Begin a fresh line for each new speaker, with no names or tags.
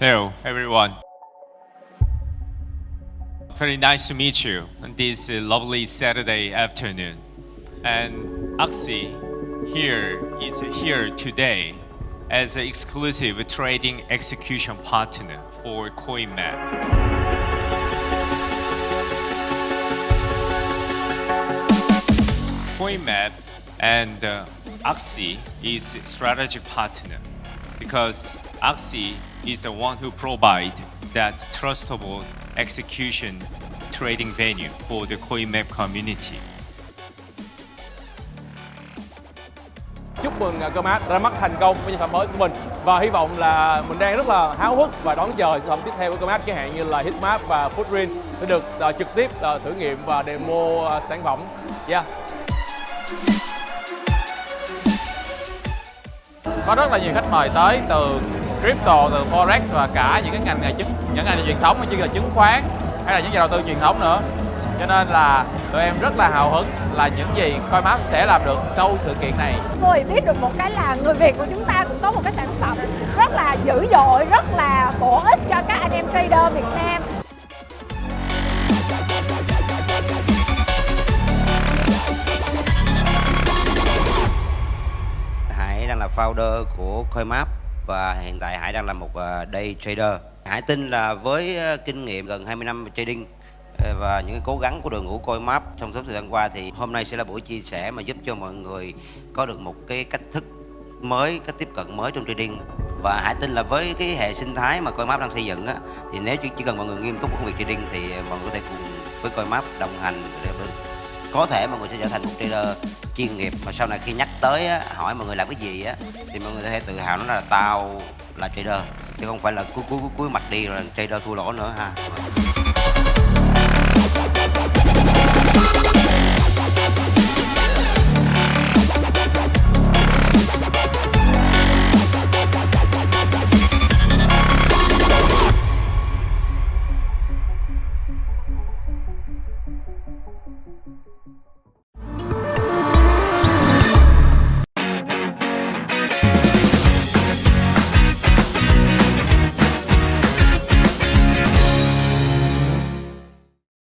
Hello, everyone. Very nice to meet you on this uh, lovely Saturday afternoon. And Axie here is here today as an exclusive trading execution partner for CoinMap. CoinMap and uh, Axie is strategic partner because Axie is the one who provide that trustable execution trading venue for the CoinMap community.
Chúc mừng uh, ra mắt thành công với sản phẩm mới của mình và hy vọng là mình đang rất là háo hức và đón chờ sản phẩm tiếp theo của Comac chẳng hạn như là Hitmap và Footprint sẽ được uh, trực tiếp uh, thử nghiệm và demo uh, sản phẩm. Yeah.
có rất là nhiều khách mời tới từ crypto, từ forex và cả những cái ngành nghề chứng những ngành nghề truyền thống như là chứng khoán hay là những nhà đầu tư truyền thống nữa. Cho nên là tụi em rất là hào hứng là những gì Coinmap sẽ làm được sau sự kiện này.
Tôi biết được một cái là người Việt của chúng ta cũng có một cái sản phẩm rất là dữ dội, rất là bổ ích cho các anh em trader Việt Nam.
Hải đang là founder của Coinmap và hiện tại Hải đang là một ờ, day trader. Hải tin là với ờ, kinh nghiệm gần 20 năm trading ờ, và những cái cố gắng của đội ngũ Coinmap trong suốt thời gian qua thì hôm nay sẽ là buổi chia sẻ mà giúp cho mọi người có được một cái cách thức mới, cách tiếp cận mới trong trading và Hải tin là với cái hệ sinh thái mà Coinmap đang xây dựng á thì nếu chỉ, cần mọi người nghiêm túc với công việc trading thì mọi người có thể cùng với Coinmap đồng hành để có thể mọi người sẽ trở thành một trader chuyên nghiệp. Mà sau này khi nhắc tới á, hỏi mọi người làm cái gì á thì mọi người có thể tự hào nó là tao là trader chứ không phải là cuối cuối cuối mặt đi rồi trader thua lỗ nữa ha.